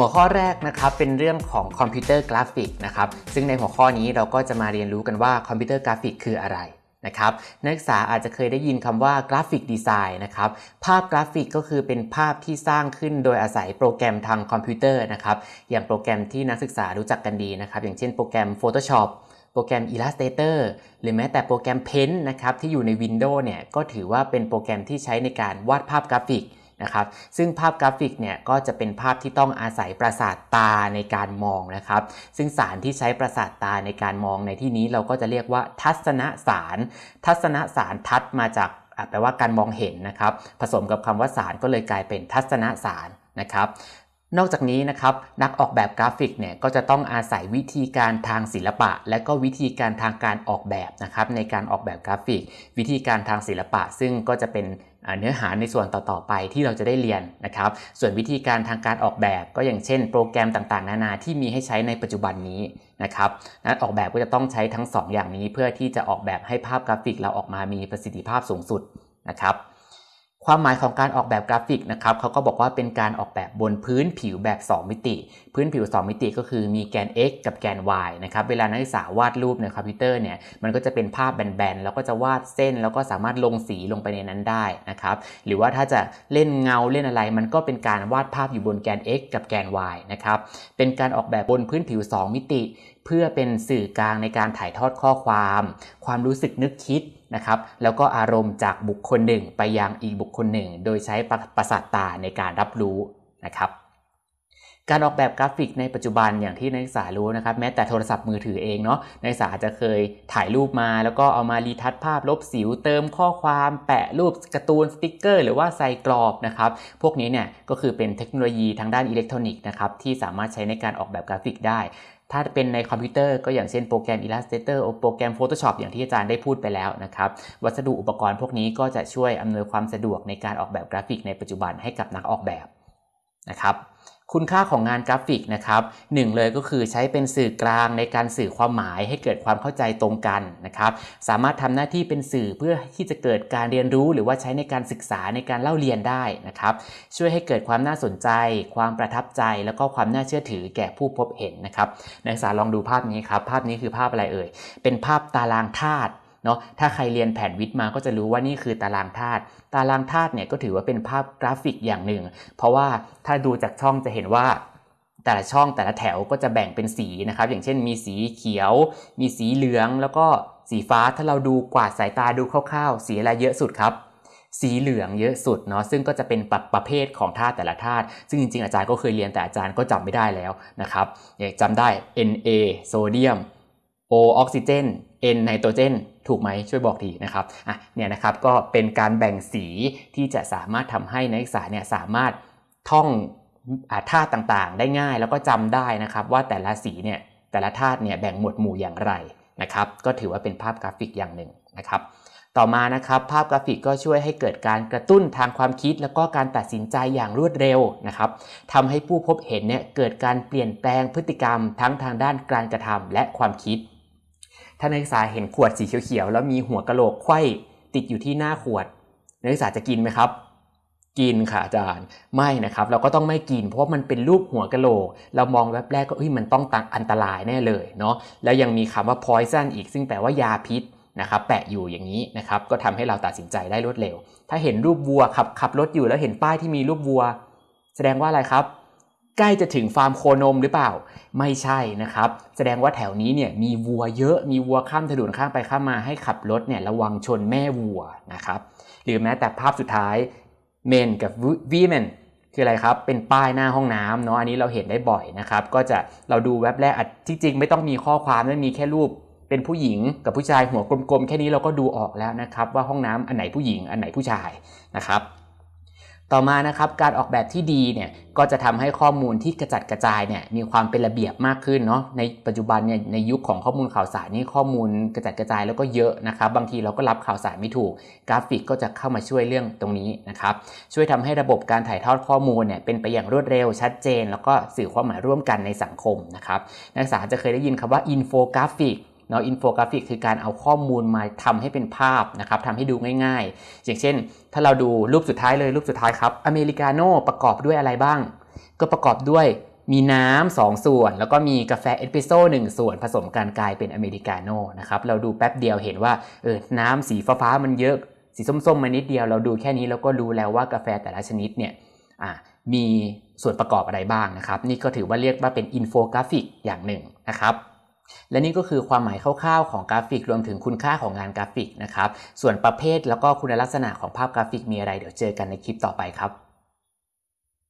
หัวข้อแรกนะครับเป็นเรื่องของคอมพิวเตอร์กราฟิกนะครับซึ่งในหัวข้อนี้เราก็จะมาเรียนรู้กันว่าคอมพิวเตอร์กราฟิกคืออะไรนะครับนักศึกษาอาจจะเคยได้ยินคำว่า graphic design นะครับภาพกราฟิกก็คือเป็นภาพที่สร้างขึ้นโดยอาศัยโปรแกรมทางคอมพิวเตอร์นะครับอย่างโปรแกรมที่นักศึกษารู้จักกันดีนะครับอย่างเช่นโปรแกรม Photoshop โปรแกรม Illustrator หรือแม้แต่โปรแกรม Paint นะครับที่อยู่ใน Windows เนี่ยก็ถือว่าเป็นโปรแกรมที่ใช้ในการวาดภาพกราฟิก นะครับ ซึ่งภาพกราฟิกเนี่ยก็จะเป็นภาพที่ต้องอาศัยประสาทตาในการมองนะครับ ซึ่งสารที่ใช้ประสาทตาในการมองในที่นี้เราก็จะเรียกว่าทัศนสาร ทัศนสารทัศมาจากแปลว่าการมองเห็นนะครับ ผสมกับคำว่าสารก็เลยกลายเป็นทัศนสารนะครับนอกจากนี้นะครับนักออกแบบกราฟิกเนี่ยก็จะต้องอาศัยวิธีการทางศิลปะ และก็วิธีการทางการออกแบบนะครับในการออกแบบกราฟิก วิธีการทางศิลปะ ซึ่งก็จะเป็น เนื้อหาในส่วนต่อๆไปที่เราจะได้เรียนนะครับ ส่วนวิธีการทางการออกแบบก็อย่างเช่น โปรแกรมต่างๆ นานาที่มีให้ใช้ในปัจจุบันนี้นะครับนักออกแบบก็จะต้องใช้ทั้ง 2 อย่างนี้เพื่อที่จะออกแบบให้ภาพกราฟิกเราออกมามีประสิทธิภาพสูงสุดนะครับ ความหมายของการออกแบบกราฟิกนะครับเขาก็บอกว่าเป็นการออกแบบบนพื้นผิวแบบ 2 มิติ พื้นผิว 2 มิติก็คือมีแกน x กับแกน y นะครับเวลานักศึกษาวาดรูปในคอมพิวเตอร์เนี่ยมันก็จะเป็นภาพแบนๆแล้วก็จะวาดเส้น แล้วก็สามารถลงสีลงไปในนั้นได้นะครับหรือว่าถ้าจะเล่นเงาเล่นอะไร มันก็เป็นการวาดภาพอยู่บนแกน x กับแกน y นะครับเป็นการออกแบบบนพื้นผิว 2 มิติ เพื่อเป็นสื่อกลางในการถ่ายทอดข้อความ ความรู้สึกนึกคิดนะครับแล้วก็อารมณ์จากบุคคลหนึ่งไปยังอีกบุคคลหนึ่ง โดยใช้ประสาทตาในการรับรู้นะครับ การออกแบบกราฟิกในปัจจุบันอย่างที่นักศึกษารู้นะครับแม้แต่โทรศัพท์มือถือเองเนาะนักศึกษาอาจจะเคยถ่ายรูปมา แล้วก็เอามา retouch ภาพลบสิวเติมข้อความแปะรูปการ์ตูนสติกเกอร์ หรือว่าใส่กรอบนะครับพวกนี้เนี่ยก็คือเป็นเทคโนโลยีทางด้านอิเล็กทรอนิกส์นะครับที่สามารถใช้ในการออกแบบกราฟิกได้ถ้าเป็นในคอมพิวเตอร์ก็อย่างเช่นโปรแกรม Illustrator โปรแกรม Photoshop อย่างที่อาจารย์ได้พูดไปแล้วนะครับ วัสดุอุปกรณ์พวกนี้ก็จะช่วยอำนวยความสะดวกในการออกแบบกราฟิกในปัจจุบันให้กับนักออกแบบนะครับ คุณค่าของงานกราฟิกนะครับหนึ่งเลยก็คือใช้เป็นสื่อกลางในการสื่อความหมายให้เกิดความเข้าใจตรงกันนะครับ สามารถทำหน้าที่เป็นสื่อเพื่อที่จะเกิดการเรียนรู้ หรือว่าใช้ในการศึกษาในการเล่าเรียนได้นะครับ ช่วยให้เกิดความน่าสนใจ ความประทับใจ แล้วก็ความน่าเชื่อถือแก่ผู้พบเห็นนะครับนักศึกษาลองดูภาพนี้ครับภาพนี้คือภาพอะไรเอ่ยเป็นภาพตารางธาตุ เนาะถ้าใครเรียนแผนวิทย์มาก็จะรู้ว่านี่คือตารางธาตุตารางธาตุเนี่ยก็ถือว่าเป็นภาพกราฟิกอย่างหนึ่ง เพราะว่าถ้าดูจากช่องจะเห็นว่าแต่ละช่องแต่ละแถวก็จะแบ่งเป็นสีนะครับ อย่างเช่นมีสีเขียว มีสีเหลืองแล้วก็สีฟ้าถ้าเราดูกวาดสายตาดูคร่าวๆ สีอะไรเยอะสุดครับ สีเหลืองเยอะสุดเนาะซึ่งก็จะเป็นประประเภทของธาตุแต่ละธาตุซึ่งจริงๆอาจารย์ก็เคยเรียนแต่อาจารย์ก็จำไม่ได้แล้วนะครับจำได้ Na โซเดียม O ออกซิเจน N ไนโตรเจนถูกไหมช่วยบอกทีนะครับอะเนี่ยนะครับก็เป็นการแบ่งสีที่จะสามารถทำให้นักศึกษาเนี่ยสามารถท่องธาตุต่างๆ ได้ง่ายแล้วก็จำได้นะครับ ว่าแต่ละสีเนี่ยแต่ละธาตุเนี่ยแบ่งหมวดหมู่อย่างไรนะครับ ก็ถือว่าเป็นภาพกราฟิกอย่างหนึ่งนะครับ ต่อมานะครับภาพกราฟิกก็ช่วยให้เกิดการกระตุ้นทางความคิด แล้วก็การตัดสินใจอย่างรวดเร็วนะครับทำให้ผู้พบเห็นเนี่ยเกิดการเปลี่ยนแปลงพฤติกรรมทั้งทางด้านการกระทำและความคิด ถ้านักศึกษาเห็นขวดสีเขียวๆแล้วมีหัวกะโหลกไข้ติดอยู่ที่หน้าขวด นักศึกษาจะกินไหมครับ กินค่ะอาจารย์ ไม่นะครับ เราก็ต้องไม่กิน เพราะมันเป็นรูปหัวกะโหลก เรามองแวบแรกก็เฮ้ยมันต้องตังอันตรายแน่เลยเนาะ แล้วยังมีคำว่า poison อีกซึ่งแปลว่ายาพิษนะครับแปะอยู่อย่างนี้นะครับก็ทำให้เราตัดสินใจได้รวดเร็ว ถ้าเห็นรูปวัวขับขับรถอยู่แล้วเห็นป้ายที่มีรูปวัว แสดงว่าอะไรครับ ใกล้จะถึงฟาร์มโคนมหรือเปล่า ไม่ใช่นะครับ แสดงว่าแถวนี้เนี่ยมีวัวเยอะมีวัวข้ามถนนข้ามไปข้ามมาให้ขับรถเนี่ยระวังชนแม่วัวนะครับหรือแม้แต่ภาพสุดท้าย men กับ women คืออะไรครับ เป็นป้ายหน้าห้องน้ำเนาะอันนี้เราเห็นได้บ่อยนะครับ ก็จะเราดูเว็บแรกที่จริงไม่ต้องมีข้อความไม่มีแค่รูปเป็นผู้หญิงกับผู้ชายหัวกลมๆ แค่นี้เราก็ดูออกแล้วนะครับ ว่าห้องน้ำอันไหนผู้หญิงอันไหนผู้ชายนะครับ ต่อมานะครับการออกแบบที่ดีเนี่ยก็จะทำให้ข้อมูลที่กระจัดกระจายเนี่ยมีความเป็นระเบียบมากขึ้นเนาะในปัจจุบันเนี่ยในยุคของข้อมูลข่าวสารนี่ข้อมูลกระจัดกระจายแล้วก็เยอะนะครับบางทีเราก็รับข่าวสารไม่ถูก กราฟิกก็จะเข้ามาช่วยเรื่องตรงนี้นะครับช่วยทำให้ระบบการถ่ายทอดข้อมูลเนี่ยเป็นไปอย่างรวดเร็วชัดเจน แล้วก็สื่อความหมายร่วมกันในสังคมนะครับนักศึกษาจะเคยได้ยินคำว่าอินโฟกราฟิก เนาะอินโฟกราฟิกคือการเอาข้อมูลมาทำให้เป็นภาพนะครับทำให้ดูง่ายๆ อย่างเช่น ถ้าเราดูรูปสุดท้ายเลยรูปสุดท้ายครับอเมริกาโน่ประกอบด้วยอะไรบ้าง ก็ประกอบด้วยมีน้ำสองส่วน แล้วก็มีกาแฟเอสเปรสโซ่หนึ่งส่วนผสมกันกลายเป็นอเมริกาโน่นะครับเราดูแป๊บเดียวเห็นว่าเออน้ำสีฟ้ามันเยอะสีส้มๆมานิดเดียวเราดูแค่นี้เราก็รู้แล้วว่ากาแฟแต่ละชนิดเนี่ยมีส่วนประกอบอะไรบ้างนะครับ นี่ก็ถือว่าเรียกว่าเป็นอินโฟกราฟิกอย่างหนึ่งนะครับ และนี่ก็คือความหมายคร่าวๆของกราฟิกรวมถึงคุณค่าของงานกราฟิกนะครับ ส่วนประเภทแล้วก็คุณลักษณะของภาพกราฟิกมีอะไรเดี๋ยวเจอกันในคลิปต่อไปครับ